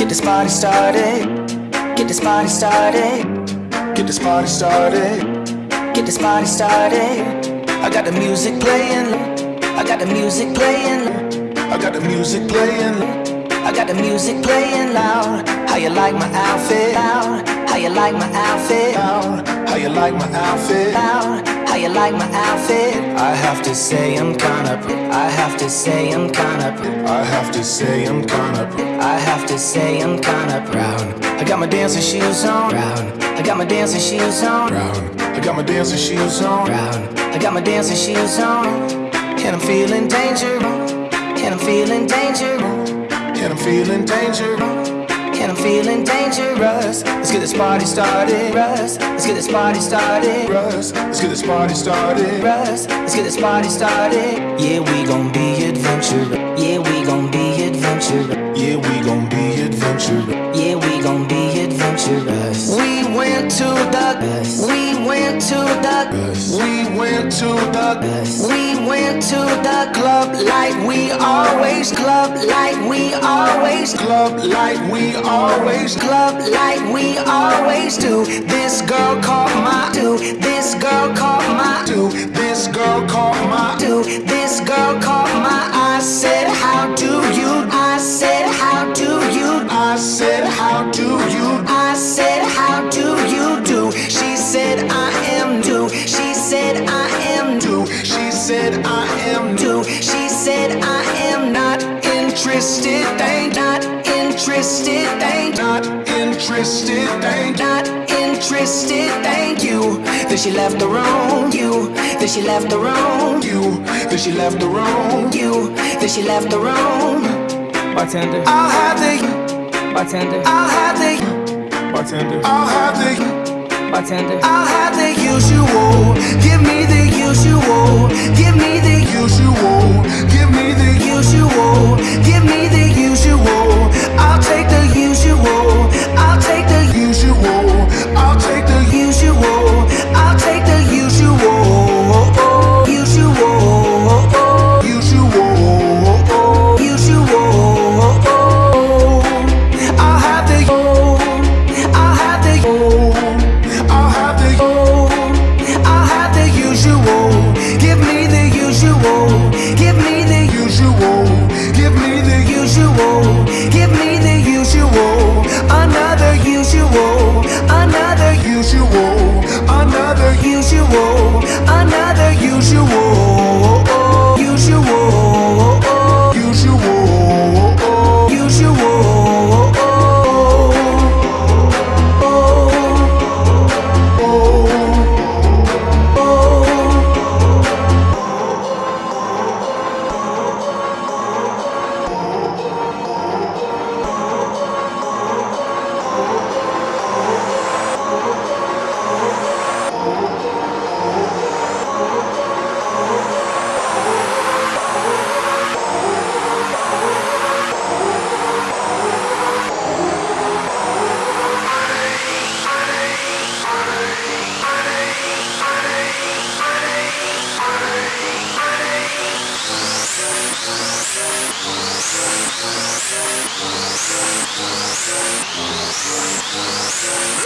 Get this party started. Get this party started. Get this party started. Get this party started. I got the music playing. I got the music playing. I got the music playing. I got the music playing loud. How you like my outfit? Loud. How you like my outfit? Loud. How you like my outfit? Loud. How you like my outfit? I have to say I'm kinda. I have to say I'm kinda. I have to say I'm kinda. I have to say I'm kinda proud. I got my dancing shoes on. Proud. I got my dancing shoes on. Proud. I got my dancing shoes on. Proud. I got my dancing shoes on. And I'm feeling danger. And I'm feeling danger. And I'm feeling danger. And I'm feeling dangerous. Let's get this party started. Russ. Let's get this party started. Russ. Let's get this party started. Russ. Let's get this party started. Yeah, we gon' be adventurous. Yeah, we gon' be adventurous. Yeah, we gon' be adventurous. Yeah, we gon' be adventurous. We went to the. We went to the. We went to the. We went to the club like we always club like we always club like we always club like we always do. This girl caught my do. This girl caught my do. This girl caught my do. This girl caught my. I said, how do you? I said, how do you? I said, how do you? I said, how do you do? She said, I am do. She said, I am do. She said, I am do. She said, I am not interested. They not interested. Interested. They not interested. Thank you. Then she left the room. You. Then she left the room. You. Then she left the room. You. Then she left the room. Bartender, I'll have the. bartender, I'll have the. bartender, I'll have the. bartender. I'll have the usual. Give me the usual. Give me the usual. Give me the usual. Give me the usual. Another usual.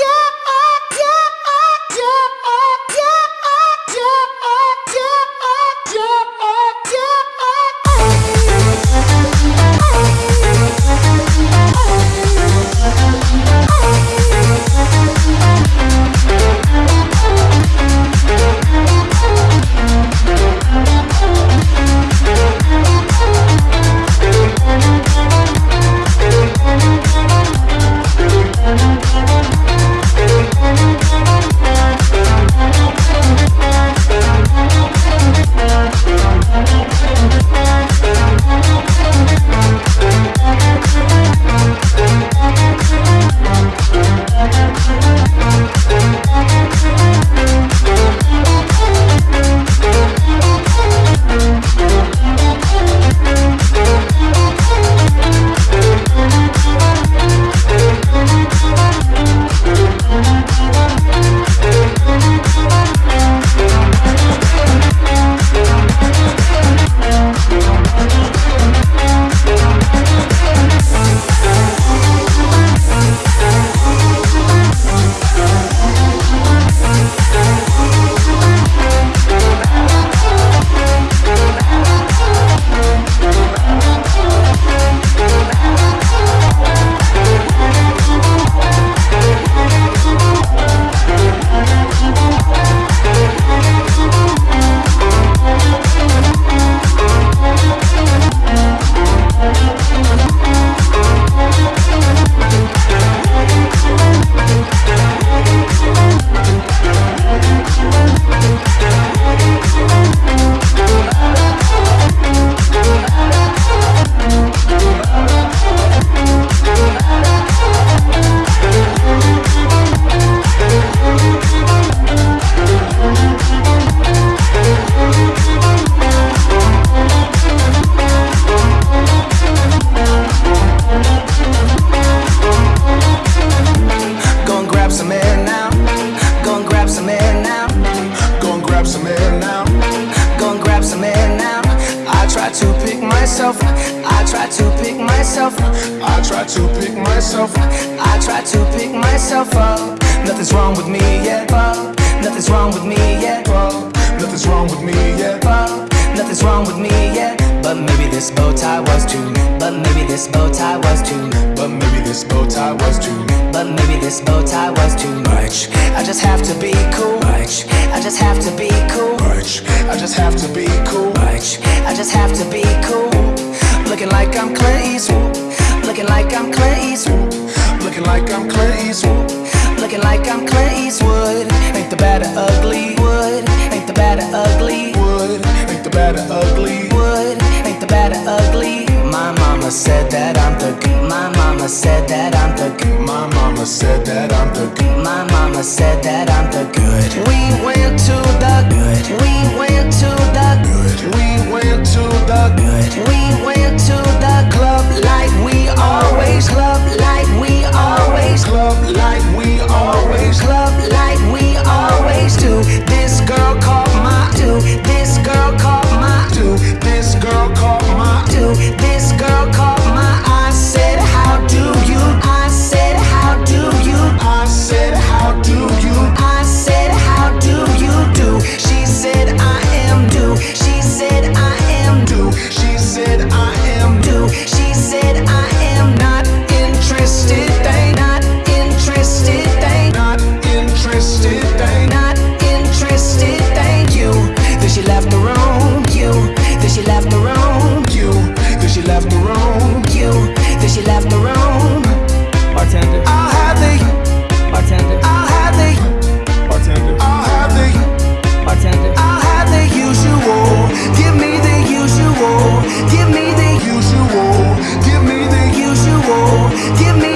Yeah! myself. I try to pick myself. Up I try to pick myself. Up I try to pick myself up. Nothing's wrong with me yet, Bob Nothing's wrong with me yet, Bob Nothing's wrong with me yet, Bob Nothing's wrong with me yet But maybe this bow tie was too. But maybe this bow tie was too. But maybe this bow tie was too. But maybe this bow tie was too much. I just have to be cool. Much. I just have to be cool. Much. I just have to be cool. Much. I just have to be cool. Looking like I'm Clint Eastwood Looking like I'm Clint Eastwood Looking like I'm Clint Eastwood Looking like I'm Clint Eastwood Ain't the bad or ugly wood. Ain't the bad or ugly wood bad or ugly. Wood Ain't the bad or ugly. My mama said that I'm the good. My mama said that I'm the good. My mama said that I'm the good. My mama said that I'm the good. We went to the good. We went to the good. We went to the good. We went to the club like we always. Club like we always. Club like we always. Club like we always do. This girl caught my do. This girl caught Give me